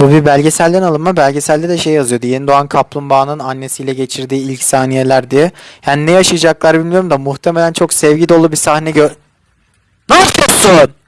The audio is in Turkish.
Bu bir belgeselden alınma. Belgeselde de şey yazıyordu. Yeni doğan kaplumbağanın annesiyle geçirdiği ilk saniyeler diye. Yani ne yaşayacaklar bilmiyorum da muhtemelen çok sevgi dolu bir sahne gö... Ne yapıyorsun?